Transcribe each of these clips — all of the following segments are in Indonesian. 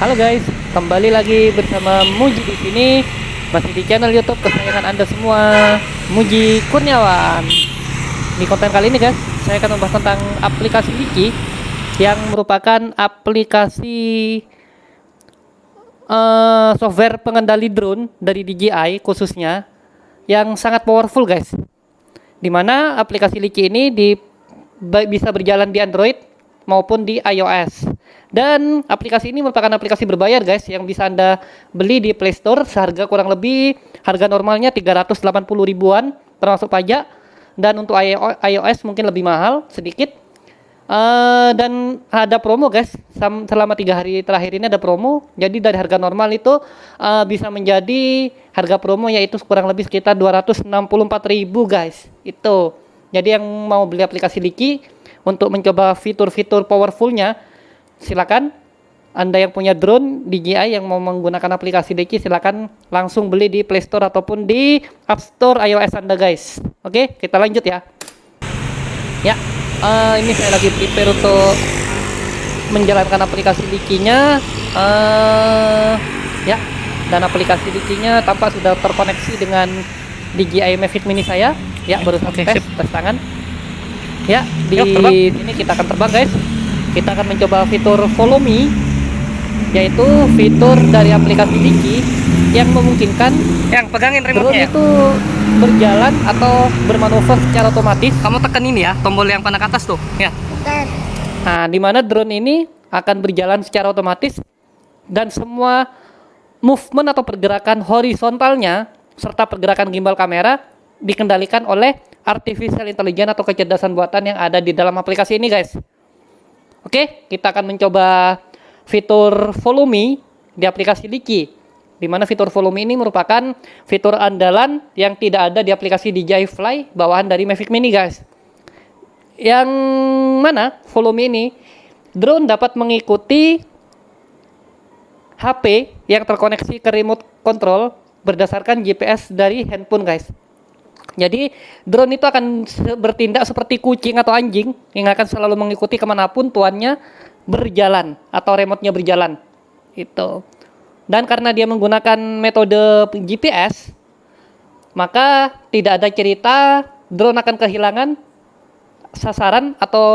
Halo guys, kembali lagi bersama Muji di sini. Masih di channel YouTube kesayangan Anda semua, Muji Kurniawan. Di konten kali ini guys, saya akan membahas tentang aplikasi Wiki yang merupakan aplikasi uh, software pengendali drone dari DJI khususnya yang sangat powerful guys. Di mana aplikasi Liki ini di, bisa berjalan di Android maupun di iOS. Dan aplikasi ini merupakan aplikasi berbayar guys yang bisa Anda beli di Play Store seharga kurang lebih harga normalnya 380 ribuan termasuk pajak. Dan untuk iOS mungkin lebih mahal sedikit. Uh, dan ada promo guys. Selama tiga hari terakhir ini ada promo. Jadi dari harga normal itu uh, bisa menjadi harga promo yaitu kurang lebih sekitar 264.000 guys. Itu. Jadi yang mau beli aplikasi Liki untuk mencoba fitur-fitur powerfulnya silakan anda yang punya drone DJI yang mau menggunakan aplikasi Deki silakan langsung beli di Play Store ataupun di App Store iOS Anda guys. Oke, kita lanjut ya. Ya, uh, ini saya lagi prepare untuk menjalankan aplikasi Diki-nya. Uh, ya, dan aplikasi Diki-nya tampak sudah terkoneksi dengan DJI Mavic Mini saya. Ya, baru okay, tes, tes tangan. Ya, di Yuk, sini kita akan terbang guys. Kita akan mencoba fitur Follow Me yaitu fitur dari aplikasi Diki yang memungkinkan yang pegangin remote drone itu berjalan atau bermanuver secara otomatis. Kamu tekan ini ya, tombol yang panah ke atas tuh, ya. Nah, di mana drone ini akan berjalan secara otomatis dan semua movement atau pergerakan horizontalnya serta pergerakan gimbal kamera dikendalikan oleh artificial intelligence atau kecerdasan buatan yang ada di dalam aplikasi ini, guys. Oke, kita akan mencoba fitur Follow Me di aplikasi Liki. Di mana fitur Follow Me ini merupakan fitur andalan yang tidak ada di aplikasi DJI Fly bawahan dari Mavic Mini, guys. Yang mana Follow Me ini drone dapat mengikuti HP yang terkoneksi ke remote control berdasarkan GPS dari handphone, guys. Jadi drone itu akan bertindak seperti kucing atau anjing yang akan selalu mengikuti ke mana pun tuannya berjalan atau remote-nya berjalan. Itu. Dan karena dia menggunakan metode GPS, maka tidak ada cerita drone akan kehilangan sasaran atau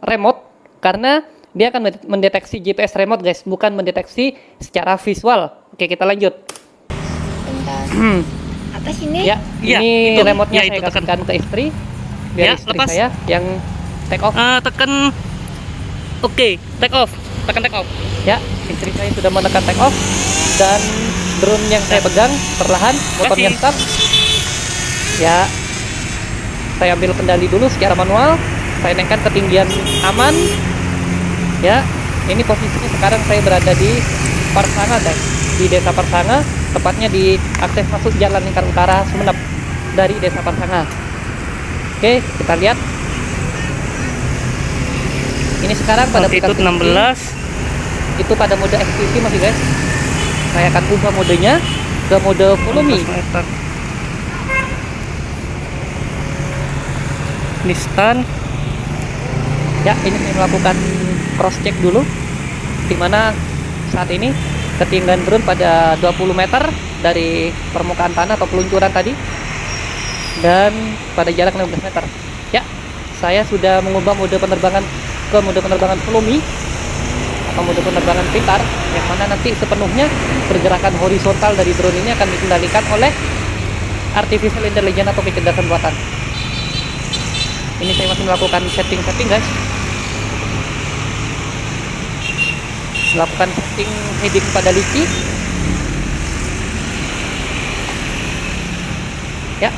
remote karena dia akan mendeteksi GPS remote guys, bukan mendeteksi secara visual. Oke, kita lanjut. Sih ini? Ya, ya ini remote-nya ya, saya kasihkan ke istri. Biar ya, istri lepas. saya yang take off. Uh, tekan Oke, okay, take off. Tekan take off. Ya, istri saya sudah menekan take off dan drone yang saya pegang perlahan motornya start. Ya. Saya ambil kendali dulu secara manual. Saya naikkan ketinggian aman. Ya, ini posisinya sekarang saya berada di Parsanga guys. Di Desa Parsanga, tepatnya di akses masuk Jalan Lingkar Utara Sumeneb dari Desa Parsanga. Oke, kita lihat. Ini sekarang pada altitude 16 itu pada mode FPV masih guys saya akan ubah modenya ke mode volume ini stand ya ini saya melakukan cross check dulu di mana saat ini ketinggian drone pada 20 meter dari permukaan tanah atau peluncuran tadi. Dan pada jarak 15 meter. Ya saya sudah mengubah mode penerbangan ke mode penerbangan volume atau mode penerbangan pintar yang mana nanti sepenuhnya pergerakan horizontal dari drone ini akan dikendalikan oleh artificial intelligence atau kecerdasan buatan. Ini saya masih melakukan setting-setting guys melakukan setting heading pada liki ya.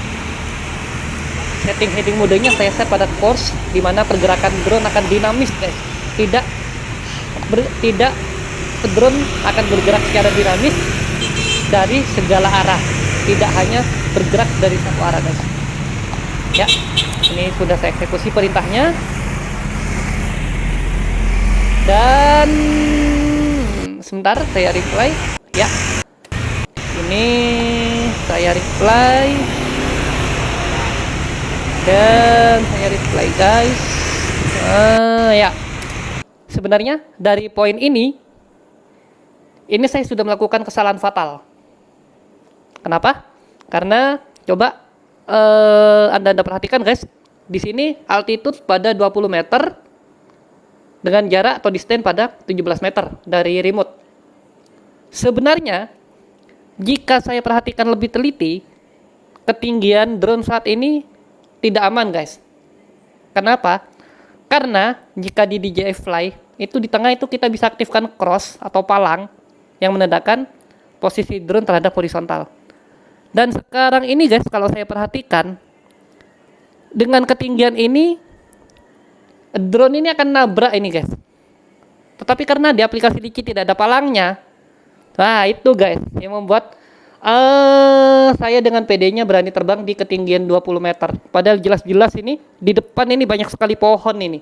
Setting heading modenya saya set pada course di mana pergerakan drone akan dinamis guys. Tidak ber, tidak drone akan bergerak secara dinamis dari segala arah. Tidak hanya bergerak dari satu arah guys. Ya ini sudah saya eksekusi perintahnya dan sebentar saya reply. Ya. Ini saya reply. Dan saya reply guys. Uh, ya. Sebenarnya dari poin ini ini saya sudah melakukan kesalahan fatal. Kenapa? Karena coba eh, Anda Anda perhatikan guys, di sini altitude pada 20 meter dengan jarak atau distance pada 17 meter dari remote. Sebenarnya jika saya perhatikan lebih teliti, ketinggian drone saat ini tidak aman guys. Kenapa? Karena jika di DJI Fly itu di tengah itu kita bisa aktifkan cross atau palang yang menandakan posisi drone terhadap horizontal. Dan sekarang ini guys, kalau saya perhatikan dengan ketinggian ini drone ini akan nabrak ini guys. Tetapi karena di aplikasi Liki tidak ada palangnya, nah itu guys yang membuat eh saya dengan PD-nya berani terbang di ketinggian 20 meter. Padahal jelas-jelas ini di depan ini banyak sekali pohon ini.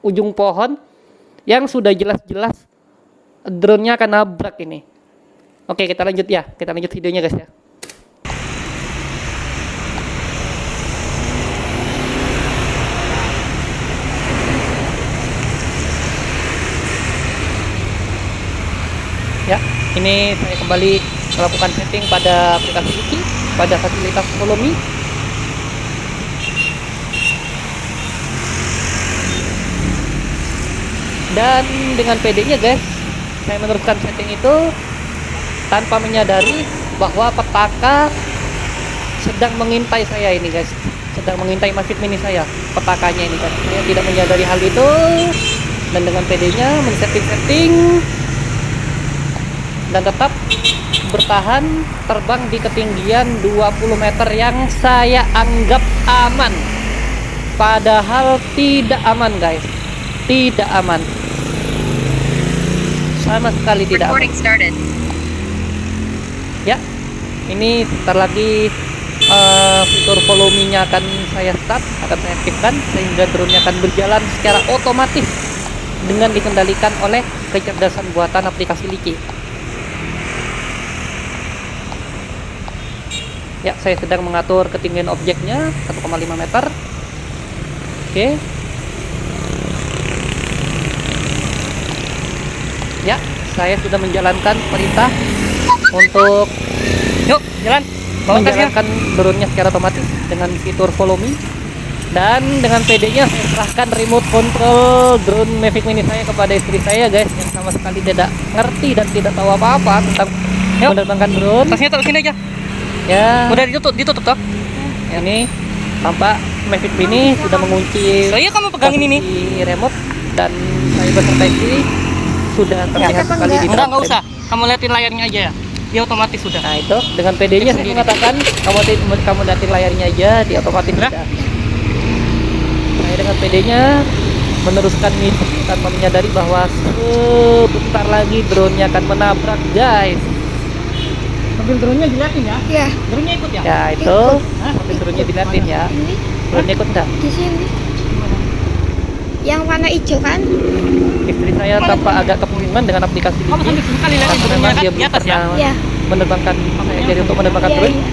Ujung pohon yang sudah jelas-jelas drone-nya akan nabrak ini. Oke, kita lanjut ya. Kita lanjut videonya guys ya. Ya, ini saya kembali melakukan setting pada aplikasi Wiki pada fasilitas Follow. Dan dengan PD-nya guys, saya meneruskan setting itu tanpa menyadari bahwa petaka sedang mengintai saya ini guys. Sedang mengintai Mavic Mini saya petakanya ini guys. Saya tidak menyadari hal itu. Dan dengan PD-nya men-setting-setting dan tetap bertahan terbang di ketinggian 20 meter yang saya anggap aman. Padahal tidak aman guys. Tidak aman. Sama sekali tidak aman. Ya ini sebentar lagi eh, fitur follow me nya akan saya start akan saya aktifkan sehingga drone akan berjalan secara otomatis dengan dikendalikan oleh kecerdasan buatan aplikasi Liki ya saya sedang mengatur ketinggian objeknya 1,5 meter oke ya saya sudah menjalankan perintah untuk Yuk, jalan. Bawa tasnya. menjalankan drone-nya secara otomatis dengan fitur follow me dan dengan PD-nya saya serahkan remote control drone Mavic Mini saya kepada istri saya guys yang sama sekali tidak ngerti dan tidak tahu apa-apa tentang Yuk. menerbangkan drone Tasnya taruh sini aja. Ya Udah ditutup, ditutup toh. ini tampak Mavic Mini sudah mengunci So, iya kamu pegangin ini. remote dan saya istri sudah terlihat sekali di Enggak, enggak usah. Kamu liatin layarnya aja ya. Dia otomatis sudah. Nah itu dengan PD-nya saya mengatakan kamu kamu liatin layarnya aja di otomatis sudah. Saya dengan PD-nya meneruskan misi tanpa menyadari bahwa sebentar lagi drone-nya akan menabrak guys. Mobil drone-nya diliatin ya. Ya, Drone-nya ikut ya. Ya itu Hah? mobil drone-nya diliatin ya. ini Drone-nya ikut enggak? di sini. Yang warna hijau kan? Istri saya tampak agak kebingungan dengan aplikasi Kamu sambil sekali liatin karena drone-nya kan dia di belum atas ya. pernah Ya. menerbangkan jadi untuk menerbangkan Iya, drone. iya.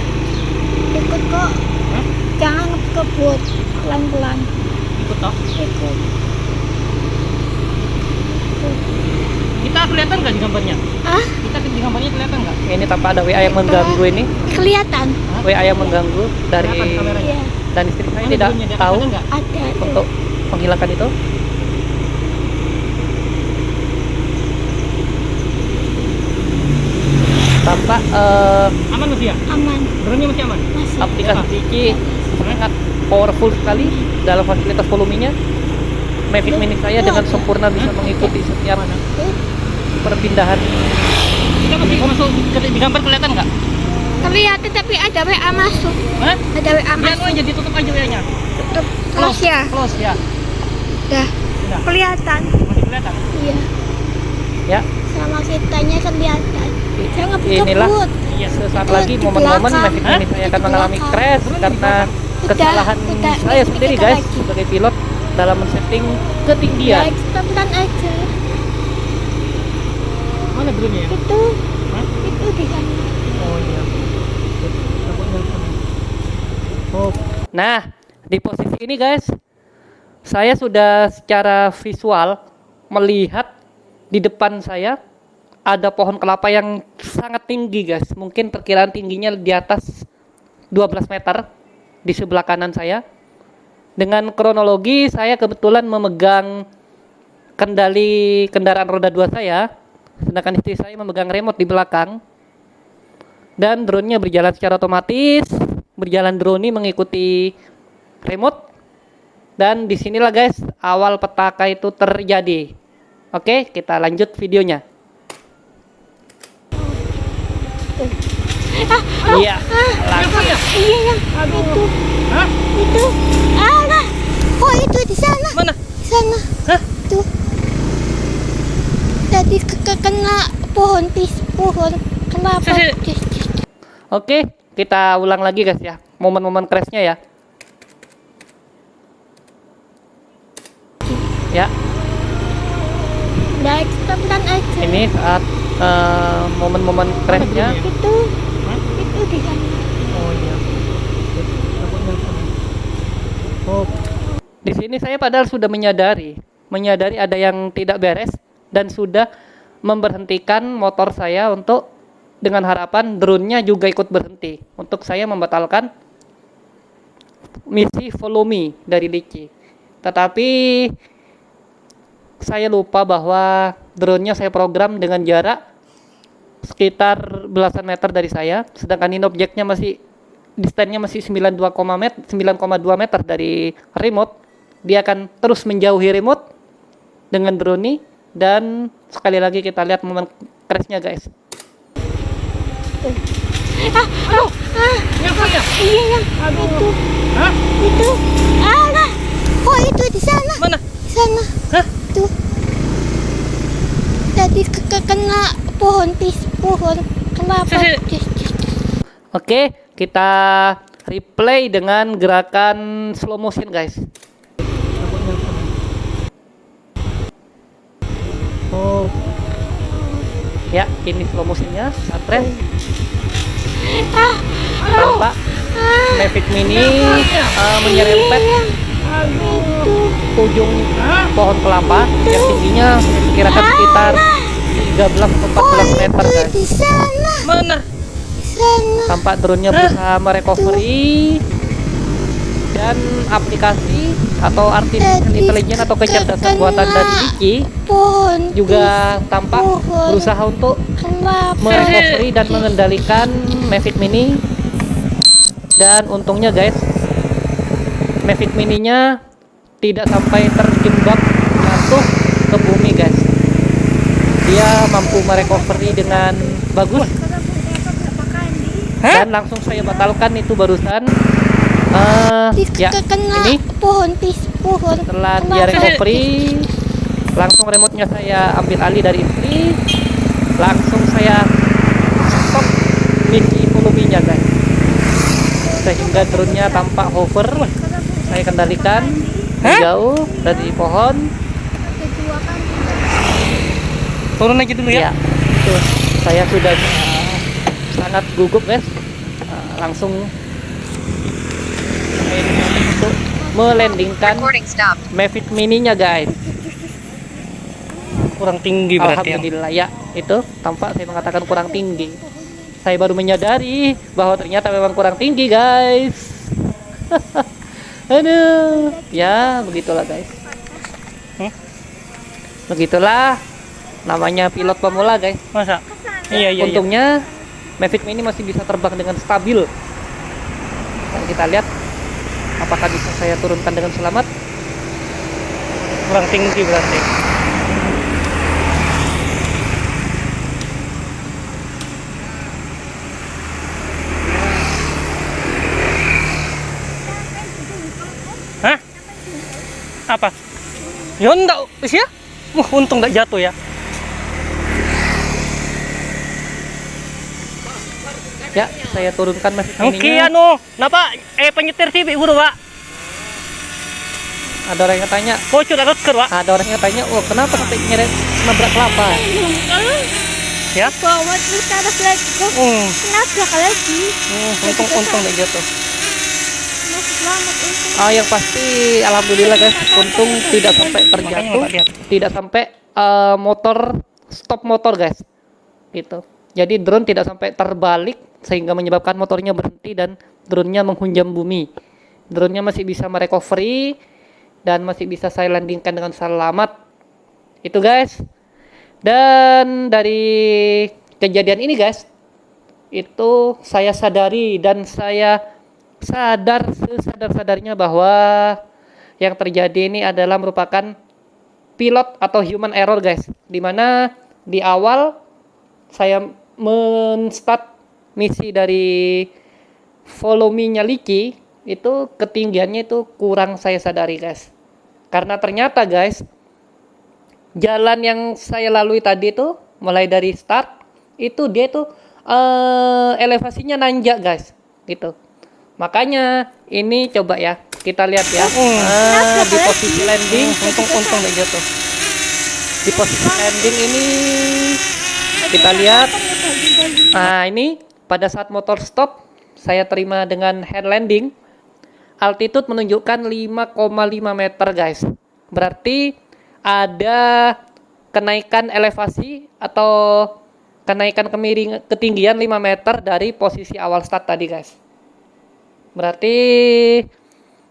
Ikut kok. Hah? Jangan kebut pelan-pelan. Ikut toh. Ikut. Kita kelihatan nggak di gambarnya? Ah, Kita di gambarnya kelihatan nggak? Ini tampak ada WA yang mengganggu ini. kelihatan. WA yang mengganggu dari. Iya, dan istri saya tidak tahu ada untuk menghilangkan itu. Tampak eh, Aman masih ya? Aman. Drone-nya masih aman? Masih. aplikasi Digi sangat powerful sekali dalam fasilitas volumenya. Mavic Mini saya dengan sempurna bisa mengikuti setiap perpindahan. Kita masih masuk ke- di gambar kelihatan nggak? Kelihatan tapi ada WA masuk. Hah? Ada WA masuk. aja ditutup aja WA-nya. Tutup. Close ya. Close ya. Dah. Sudah. Kelihatan. Masih kelihatan. Iya. Ya, Sama kitanya kelihatan. i- Jangan inilah. Iya. sesaat lagi momen-momen Hah? Mini saya akan Di mengalami crash karena Udah, kesalahan udah. saya Ini sendiri guys lagi. sebagai pilot dalam men-setting ketinggian. Ya, pelan aja. Mana drone-nya ya? Itu. Hah? Itu di sana. Oh iya. Oh. Nah, di posisi ini guys, saya sudah secara visual melihat di depan saya ada pohon kelapa yang sangat tinggi guys. Mungkin perkiraan tingginya di atas 12 meter di sebelah kanan saya. Dengan kronologi saya kebetulan memegang kendali kendaraan roda 2 saya, sedangkan istri saya memegang remote di belakang. Dan drone-nya berjalan secara otomatis, berjalan drone ini mengikuti remote. Dan di sinilah guys awal petaka itu terjadi. Oke, kita lanjut videonya. Iya, langsung. Iya yang itu. Itu. Alah. Oh itu di sana. Mana? Di sana. Hah? Tuh. Tadi ke ke- kena pohon pis pohon. Kenapa? Oke, kita ulang lagi guys ya. Momen-momen crashnya ya. Ya, Baik, pelan aja. ini saat eh, momen-momen crashnya. Itu. Itu di sana. Oh iya. Oh. Di sini saya padahal sudah menyadari, menyadari ada yang tidak beres dan sudah memberhentikan motor saya untuk dengan harapan drone-nya juga ikut berhenti untuk saya membatalkan misi follow me dari Liki. Tetapi saya lupa bahwa drone-nya saya program dengan jarak sekitar belasan meter dari saya, sedangkan ini objeknya masih distance-nya masih 92, met- 9,2 meter dari remote. Dia akan terus menjauhi remote dengan drone ini dan sekali lagi kita lihat momen crash-nya guys. Ah, oh, ah. Iya yang itu. Itu. Alah. Oh itu di sana. Mana? Di sana. Hah? Tuh. Tadi ke ke- kena pohon pis pohon. Kenapa? Oke, kita replay dengan gerakan slow motion guys. Ya, ini slow motionnya, stres. Ah, Tampak Mavic Mini eh, menyerempet itu. ujung pohon kelapa yang tingginya diperkirakan sekitar 13 atau 14 meter guys. Mana? Tampak drone-nya berusaha merecovery dan aplikasi atau artificial intelligence atau kecerdasan buatan dari Iki Pohon juga tampak pohon. berusaha untuk merecovery dan mengendalikan Mavic Mini. Dan untungnya guys Mavic Mininya tidak sampai terjebak jatuh ke bumi guys. Dia mampu merecovery dengan bagus. Dan langsung saya batalkan itu barusan Di ya ini. Pohon pis pohon. setelah dia recovery langsung remote-nya saya ambil alih dari istri langsung saya stop misi volumenya guys. Sehingga drone-nya tampak hover. Saya kendalikan. Jauh dari pohon. Turun aja dulu ya. Ya. itu saya sudah uh, sangat gugup guys. Uh, langsung untuk melandingkan. Mavic Mini-nya guys Kurang tinggi berarti ya. Alhamdulillah ya itu tampak saya mengatakan kurang tinggi saya baru menyadari bahwa ternyata memang kurang tinggi guys aduh ya begitulah guys Hmm? begitulah namanya pilot pemula guys Masa? Iya iya. iya. untungnya Mavic Mini masih bisa terbang dengan stabil dan kita lihat apakah bisa saya turunkan dengan selamat Kurang tinggi berarti. Hah? Apa? Ya enggak, ya? Wah, untung enggak jatuh ya. Ya saya turunkan Mavic Oke, Mini-nya anu, napa eh penyetir TV buru, Pak? ada orang yang tanya Bocor ada ker, Pak. ada orang yang tanya oh kenapa sampai nyeret nabrak kelapa Ya. Bawa terus ke atas lagi kok. Hmm, Kenapa lagi? hmm, untung untung enggak jatuh. Selamat untung. ah yang pasti alhamdulillah guys untung tidak sampai terjatuh tidak sampai eh, motor stop motor guys gitu. Jadi drone tidak sampai terbalik sehingga menyebabkan motornya berhenti dan drone-nya menghunjam bumi. Drone-nya masih bisa merecovery dan masih bisa saya landingkan dengan selamat. Itu guys. Dan dari kejadian ini guys, itu saya sadari dan saya sadar sesadar-sadarnya bahwa yang terjadi ini adalah merupakan pilot atau human error guys. Di mana di awal saya men-start misi dari follow me-nya Liki itu ketinggiannya itu kurang saya sadari guys. Karena ternyata guys jalan yang saya lalui tadi itu mulai dari start itu dia itu eh, elevasinya nanjak guys gitu. Makanya ini coba ya kita lihat ya Ah, di posisi landing untung untung deh gitu. Di posisi landing ini kita lihat Nah, ini pada saat motor stop, saya terima dengan head landing. Altitude menunjukkan 5,5 meter, guys. Berarti ada kenaikan elevasi atau kenaikan kemiring ketinggian 5 meter dari posisi awal start tadi, guys. Berarti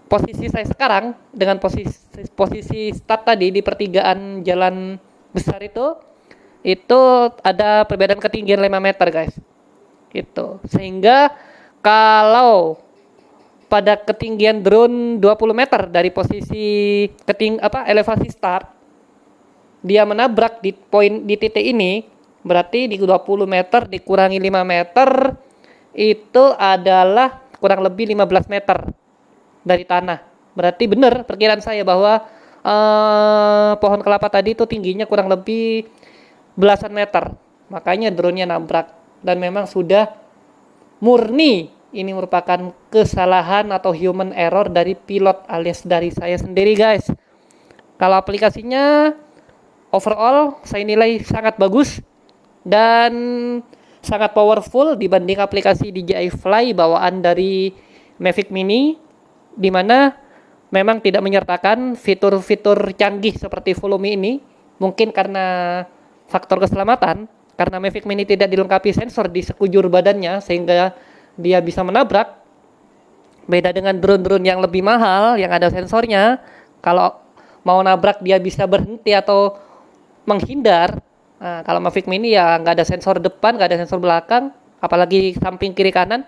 posisi saya sekarang dengan posisi posisi start tadi di pertigaan jalan besar itu itu ada perbedaan ketinggian 5 meter guys itu sehingga kalau pada ketinggian drone 20 meter dari posisi keting apa elevasi start dia menabrak di poin di titik ini berarti di 20 meter dikurangi 5 meter itu adalah kurang lebih 15 meter dari tanah. Berarti benar perkiraan saya bahwa eh, pohon kelapa tadi itu tingginya kurang lebih belasan meter. Makanya drone-nya nabrak dan memang sudah murni ini merupakan kesalahan atau human error dari pilot alias dari saya sendiri guys. Kalau aplikasinya overall saya nilai sangat bagus dan sangat powerful dibanding aplikasi DJI Fly bawaan dari Mavic Mini di mana memang tidak menyertakan fitur-fitur canggih seperti volume ini mungkin karena faktor keselamatan karena Mavic Mini tidak dilengkapi sensor di sekujur badannya sehingga dia bisa menabrak. Beda dengan drone-drone yang lebih mahal yang ada sensornya, kalau mau nabrak dia bisa berhenti atau menghindar. Nah, kalau Mavic Mini ya nggak ada sensor depan, nggak ada sensor belakang, apalagi samping kiri kanan.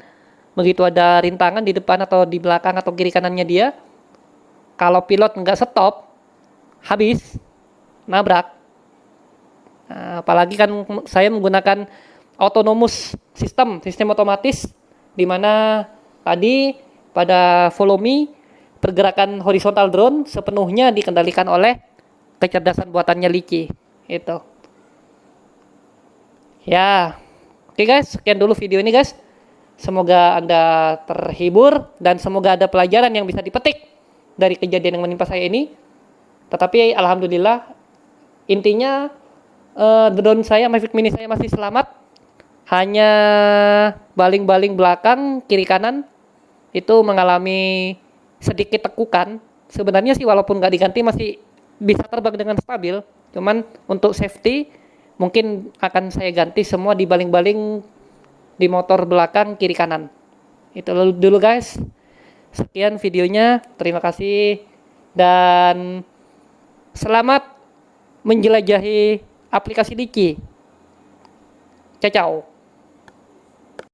Begitu ada rintangan di depan atau di belakang atau kiri kanannya dia, kalau pilot nggak stop, habis nabrak. Nah, apalagi kan saya menggunakan autonomous system, sistem otomatis di mana tadi pada follow me pergerakan horizontal drone sepenuhnya dikendalikan oleh kecerdasan buatannya Liki. Itu. Ya. Oke guys, sekian dulu video ini guys. Semoga Anda terhibur dan semoga ada pelajaran yang bisa dipetik dari kejadian yang menimpa saya ini. Tetapi alhamdulillah intinya uh, drone saya Mavic Mini saya masih selamat. Hanya baling-baling belakang kiri kanan itu mengalami sedikit tekukan. Sebenarnya sih walaupun nggak diganti masih bisa terbang dengan stabil. Cuman untuk safety mungkin akan saya ganti semua di baling-baling di motor belakang kiri kanan. Itu dulu guys. Sekian videonya. Terima kasih. Dan selamat menjelajahi aplikasi Liki. Ciao, ciao.